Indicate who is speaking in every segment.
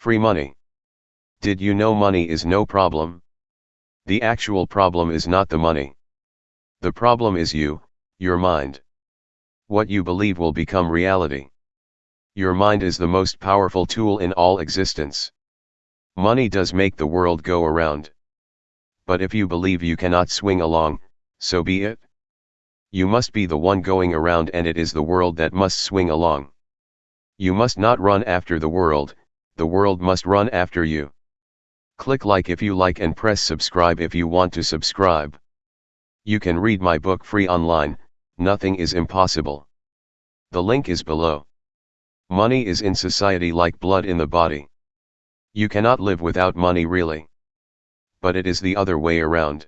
Speaker 1: Free money. Did you know money is no problem? The actual problem is not the money. The problem is you, your mind. What you believe will become reality. Your mind is the most powerful tool in all existence. Money does make the world go around. But if you believe you cannot swing along, so be it. You must be the one going around and it is the world that must swing along. You must not run after the world, the world must run after you. Click like if you like and press subscribe if you want to subscribe. You can read my book free online, Nothing is Impossible. The link is below. Money is in society like blood in the body. You cannot live without money really. But it is the other way around.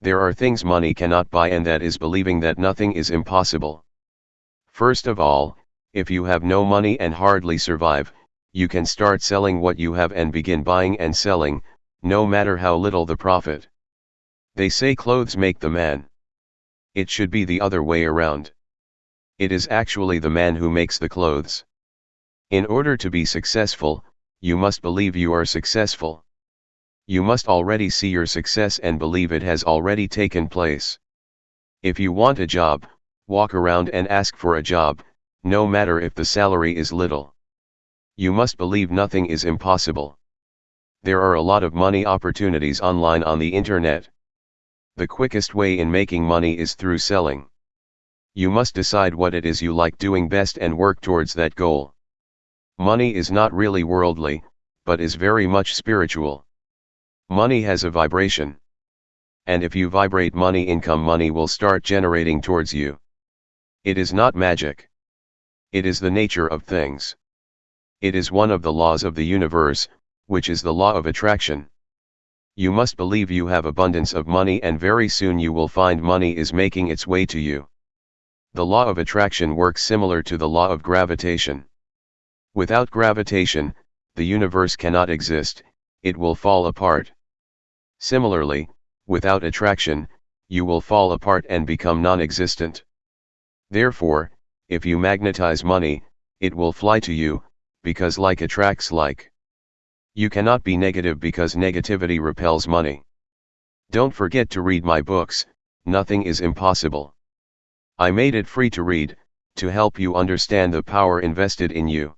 Speaker 1: There are things money cannot buy and that is believing that nothing is impossible. First of all, if you have no money and hardly survive, you can start selling what you have and begin buying and selling, no matter how little the profit. They say clothes make the man. It should be the other way around. It is actually the man who makes the clothes. In order to be successful, you must believe you are successful. You must already see your success and believe it has already taken place. If you want a job, walk around and ask for a job, no matter if the salary is little. You must believe nothing is impossible. There are a lot of money opportunities online on the internet. The quickest way in making money is through selling. You must decide what it is you like doing best and work towards that goal. Money is not really worldly, but is very much spiritual. Money has a vibration. And if you vibrate money income money will start generating towards you. It is not magic. It is the nature of things. It is one of the laws of the universe, which is the law of attraction. You must believe you have abundance of money and very soon you will find money is making its way to you. The law of attraction works similar to the law of gravitation. Without gravitation, the universe cannot exist, it will fall apart. Similarly, without attraction, you will fall apart and become non-existent. Therefore, if you magnetize money, it will fly to you, because like attracts like. You cannot be negative because negativity repels money. Don't forget to read my books, Nothing is Impossible. I made it free to read, to help you understand the power invested in you.